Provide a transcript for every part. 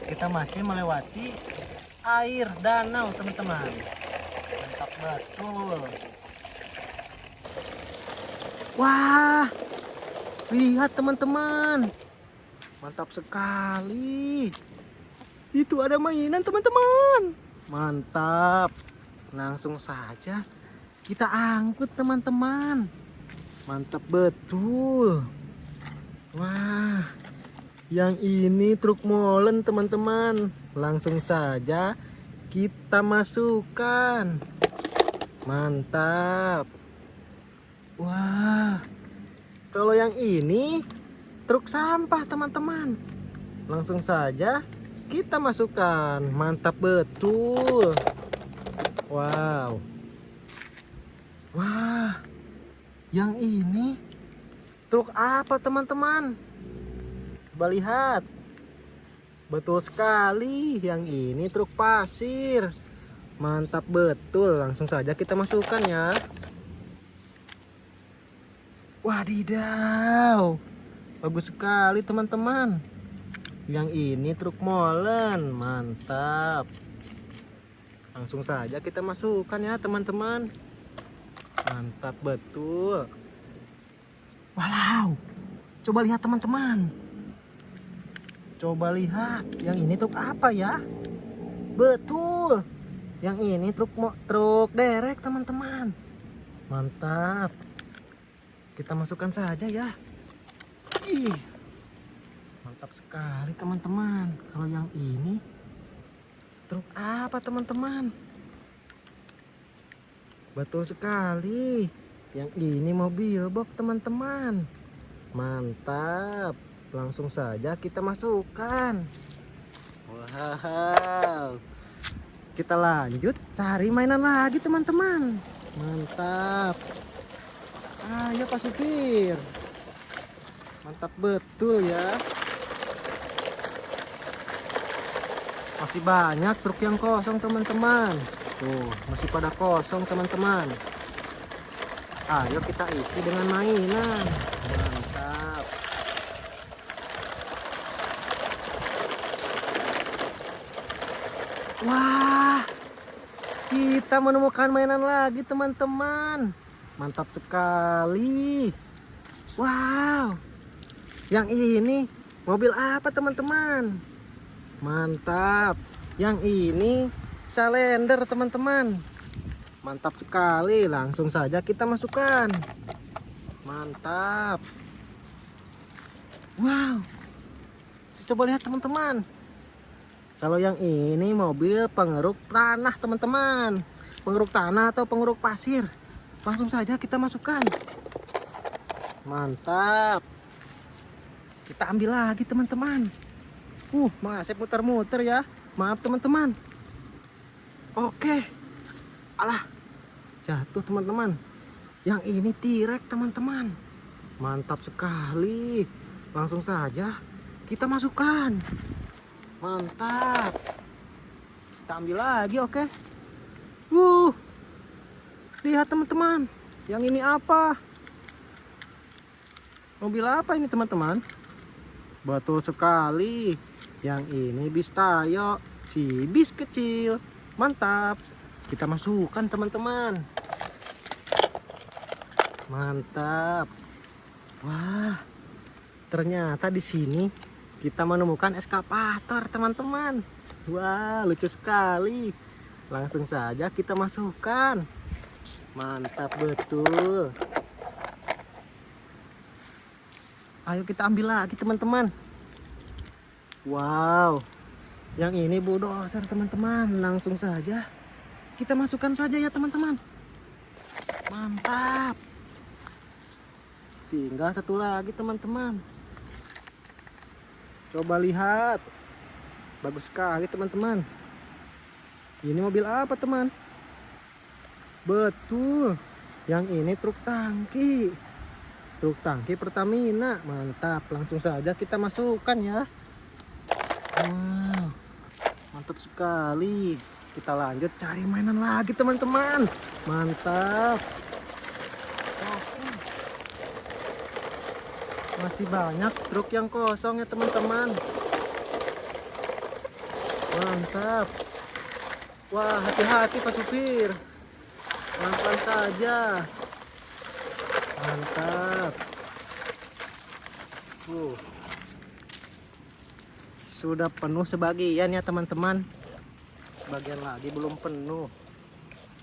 kita masih melewati air danau, teman-teman. Mantap betul. Wah, lihat teman-teman. Mantap sekali. Itu ada mainan, teman-teman. Mantap. Langsung saja kita angkut, teman-teman. Mantap betul. Wah, yang ini truk molen teman-teman. Langsung saja kita masukkan. Mantap. Wah, kalau yang ini truk sampah teman-teman. Langsung saja kita masukkan. Mantap betul. Wow. Wah, yang ini Truk apa teman-teman? Coba lihat. Betul sekali. Yang ini truk pasir. Mantap betul. Langsung saja kita masukkan ya. Wadidaw. Bagus sekali teman-teman. Yang ini truk molen. Mantap. Langsung saja kita masukkan ya teman-teman. Mantap betul. Wow, coba lihat teman-teman. Coba lihat, yang ini truk apa ya? Betul, yang ini truk truk derek teman-teman. Mantap. Kita masukkan saja ya. Ih, mantap sekali teman-teman. Kalau yang ini truk apa teman-teman? Betul sekali. Yang ini mobil box teman-teman. Mantap. Langsung saja kita masukkan. Wow. Kita lanjut cari mainan lagi teman-teman. Mantap. Ayo Pak Supir. Mantap betul ya. Masih banyak truk yang kosong teman-teman. Tuh, masih pada kosong teman-teman. Ayo kita isi dengan mainan. Mantap. Wah, kita menemukan mainan lagi teman-teman. Mantap sekali. Wow, yang ini mobil apa teman-teman? Mantap. Yang ini salender teman-teman mantap sekali langsung saja kita masukkan mantap wow coba lihat teman-teman kalau yang ini mobil pengeruk tanah teman-teman. Pengeruk tanah atau pengeruk pasir. Langsung saja kita masukkan. Mantap. Kita ambil lagi teman-teman. Uh masih muter-muter ya. Maaf teman-teman. Oke. Alah jatuh teman-teman. Yang ini tirek teman-teman. Mantap sekali. Langsung saja kita masukkan mantap. Kita ambil lagi oke? Wuh lihat teman-teman yang ini apa? Mobil apa ini teman-teman? Betul sekali. Yang ini bis tayo si bis kecil. Mantap. Kita masukkan teman-teman. Mantap. Wah ternyata di sini kita menemukan eskapator teman-teman. Wah lucu sekali. Langsung saja kita masukkan. Mantap betul. Ayo kita ambil lagi teman-teman. Wow. Yang ini bulldozer teman-teman. Langsung saja kita masukkan saja ya teman-teman. Mantap. Tinggal satu lagi teman-teman coba lihat. Bagus sekali teman-teman. Ini mobil apa teman? Betul. Yang ini truk tangki. Truk tangki Pertamina. Mantap langsung saja kita masukkan ya. Wow mantap sekali. Kita lanjut cari mainan lagi teman-teman. Mantap masih banyak truk yang kosong ya teman-teman Mantap. Wah, hati-hati Pak Supir. Pelan-pelan saja. Mantap. Uh. Sudah penuh sebagian ya teman-teman. Sebagian lagi belum penuh.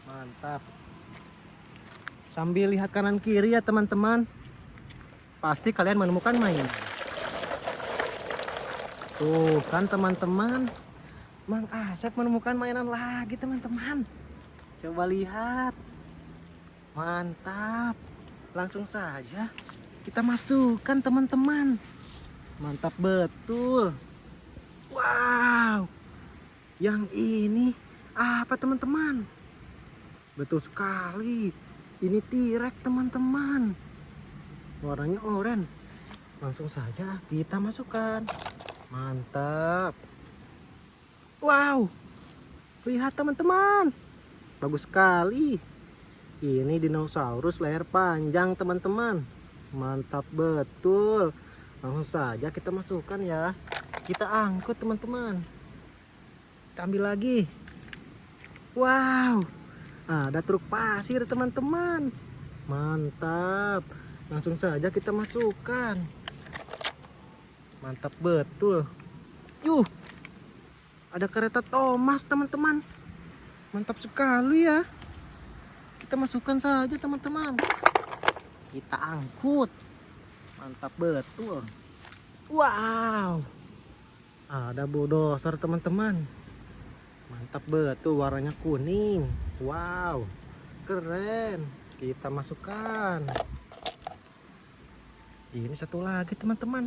Mantap. Sambil lihat kanan kiri ya teman-teman. Pasti kalian menemukan main. Tuh kan teman-teman. Mang Asep menemukan mainan lagi teman-teman. Coba lihat. Mantap. Langsung saja kita masukkan teman-teman. Mantap betul. Wow. Yang ini apa teman-teman? Betul sekali. Ini tirek teman-teman. Warnanya oranye. Langsung saja kita masukkan. Mantap. Wow. Lihat teman-teman. Bagus sekali. Ini dinosaurus leher panjang teman-teman. Mantap betul. Langsung saja kita masukkan ya. Kita angkut teman-teman. Kita ambil lagi. Wow. Ada truk pasir teman-teman. Mantap. Langsung saja kita masukkan. Mantap betul. Yuh. Ada kereta Thomas teman-teman. Mantap sekali ya. Kita masukkan saja teman-teman. Kita angkut. Mantap betul. Wow. Ada bulldozer teman-teman. Mantap betul warnanya kuning. Wow. Keren. Kita masukkan. Ini satu lagi teman-teman.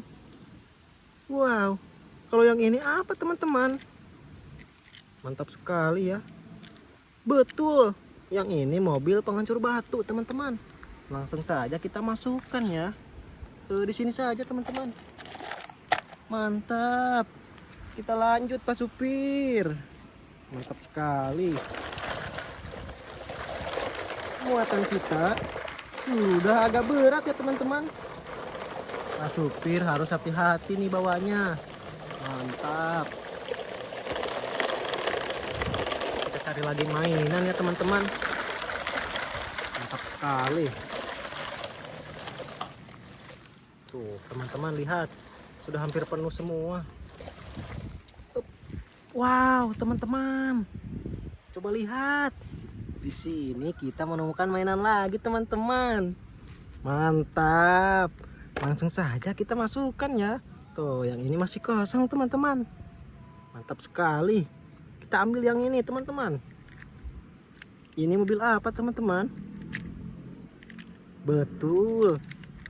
Wow. Kalau yang ini apa teman-teman? Mantap sekali ya. Betul. Yang ini mobil penghancur batu teman-teman. Langsung saja kita masukkan ya. Tuh di sini saja teman-teman. Mantap. Kita lanjut Pak Supir. Mantap sekali. Muatan kita sudah agak berat ya teman-teman. Pak Supir harus hati-hati nih bawanya. Mantap. Kita cari lagi mainan ya teman-teman. Mantap sekali. Tuh, teman-teman lihat. Sudah hampir penuh semua. Wow, teman-teman. Coba lihat. Di sini kita menemukan mainan lagi, teman-teman. Mantap. Langsung saja kita masukkan ya. Tuh, yang ini masih kosong, teman-teman. Mantap sekali. Kita ambil yang ini, teman-teman. Ini mobil apa, teman-teman? Betul.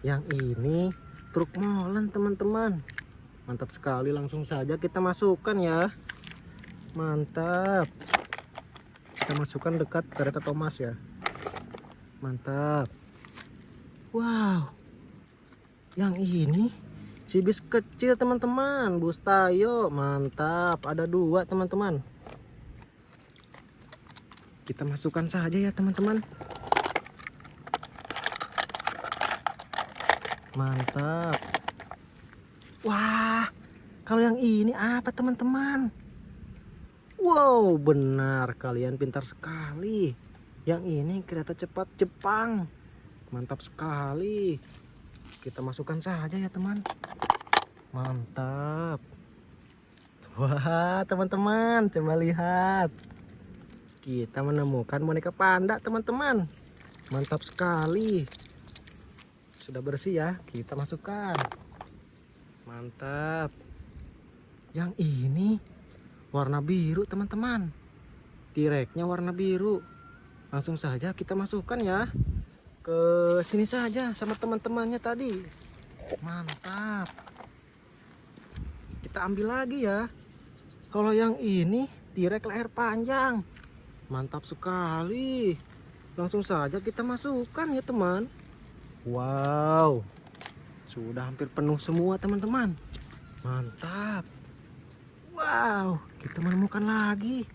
Yang ini truk molen, teman-teman. Mantap sekali. Langsung saja kita masukkan ya. Mantap. Kita masukkan dekat kereta Thomas ya. Mantap. Wow. Yang ini si bis kecil teman-teman. Bus Tayo. Mantap. Ada dua teman-teman. Kita masukkan saja ya teman-teman. Mantap. Wah. Kalau yang ini apa teman-teman? Wow, benar kalian pintar sekali. Yang ini kereta cepat Jepang. Mantap sekali. Kita masukkan saja ya, teman. Mantap. Wah, teman-teman, coba lihat. Kita menemukan boneka panda, teman-teman. Mantap sekali. Sudah bersih ya, kita masukkan. Mantap. Yang ini warna biru teman-teman tireknya warna biru langsung saja kita masukkan ya ke sini saja sama teman-temannya tadi. Mantap. Kita ambil lagi ya. Kalau yang ini tirek leher panjang. Mantap sekali. Langsung saja kita masukkan ya teman. Wow. Sudah hampir penuh semua teman-teman. Mantap. Wow, kita menemukan lagi.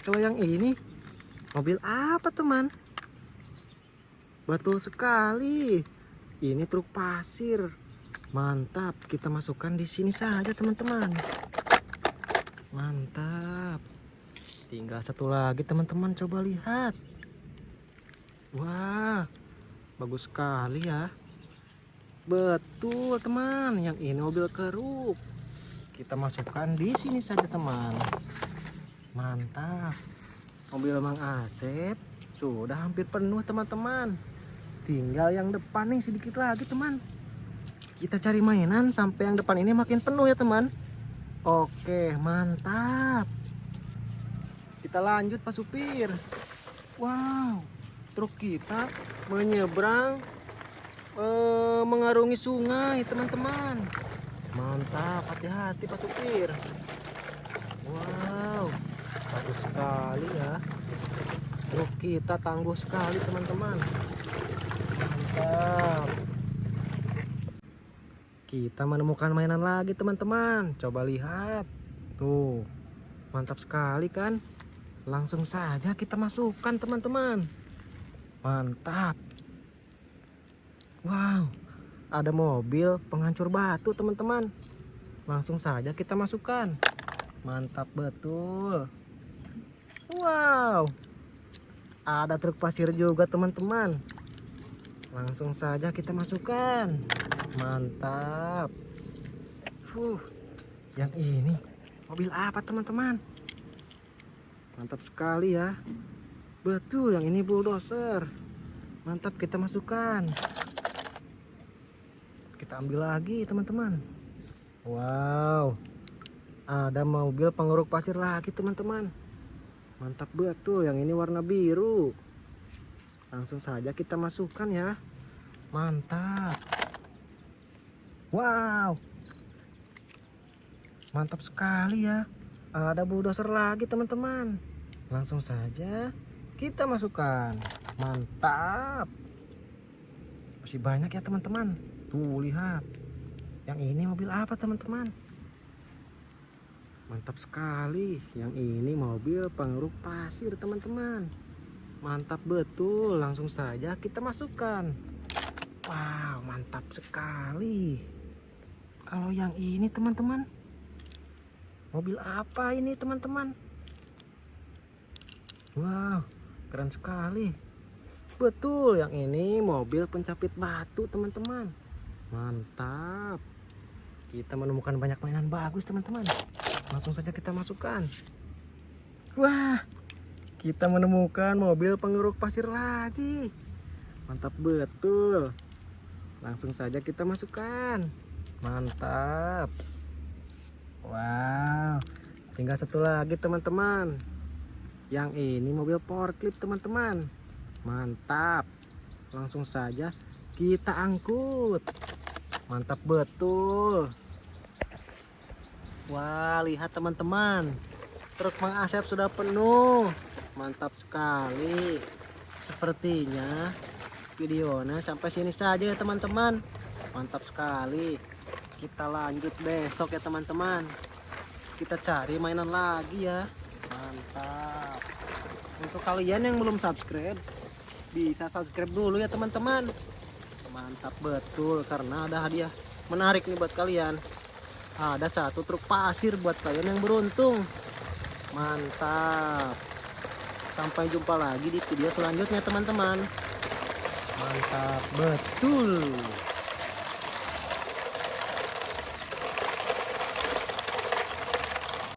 Kalau yang ini, mobil apa teman? Betul sekali. Ini truk pasir. Mantap, kita masukkan di sini saja teman-teman. Mantap. Tinggal satu lagi teman-teman coba lihat. Wah, bagus sekali ya. Betul teman, yang ini mobil keruk. Kita masukkan di sini saja teman. Mantap. Mobil Mang Asep sudah hampir penuh teman-teman. Tinggal yang depan nih sedikit lagi teman. Kita cari mainan sampai yang depan ini makin penuh ya teman. Oke, mantap. Kita lanjut Pak Supir. Wow, truk kita menyeberang eh, mengarungi sungai teman-teman. Mantap, hati-hati Pak Supir. Wow, bagus sekali ya. Truk kita tangguh sekali teman-teman. Mantap. Kita menemukan mainan lagi teman-teman. Coba lihat. Tuh. Mantap sekali kan? Langsung saja kita masukkan teman-teman. Mantap. Wow. Ada mobil penghancur batu teman-teman. Langsung saja kita masukkan. Mantap betul. Wow. Ada truk pasir juga teman-teman. Langsung saja kita masukkan. Mantap. Fuh. Yang ini mobil apa teman-teman? Mantap sekali ya. Betul, yang ini bulldozer. Mantap kita masukkan. Kita ambil lagi teman-teman. Wow. Ada mobil pengeruk pasir lagi teman-teman. Mantap betul, yang ini warna biru. Langsung saja kita masukkan ya. Mantap. Wow. Mantap sekali ya. Ada bulldozer lagi teman-teman. Langsung saja kita masukkan. Mantap. Masih banyak ya teman-teman. Tuh lihat. Yang ini mobil apa teman-teman? Mantap sekali. Yang ini mobil pengeruk pasir teman-teman. Mantap betul. Langsung saja kita masukkan. Wow, mantap sekali. Kalau yang ini teman-teman, mobil apa ini teman-teman? Wow, keren sekali. Betul, yang ini mobil pencapit batu teman-teman. Mantap. Kita menemukan banyak mainan bagus teman-teman. Langsung saja kita masukkan. Wah, kita menemukan mobil pengeruk pasir lagi. Mantap betul. Langsung saja kita masukkan. Mantap. Wow. Tinggal satu lagi teman-teman. Yang ini mobil forklift teman-teman. Mantap. Langsung saja kita angkut. Mantap betul. Wah, lihat teman-teman. Truk Mang Asep sudah penuh. Mantap sekali. Sepertinya videonya sampai sini saja ya teman-teman. Mantap sekali. Kita lanjut besok ya teman-teman. Kita cari mainan lagi ya. Mantap. Untuk kalian yang belum subscribe bisa subscribe dulu ya teman-teman. Mantap betul karena ada hadiah menarik nih buat kalian. Ada satu truk pasir buat kalian yang beruntung. Mantap sampai jumpa lagi di video selanjutnya teman-teman. Mantap betul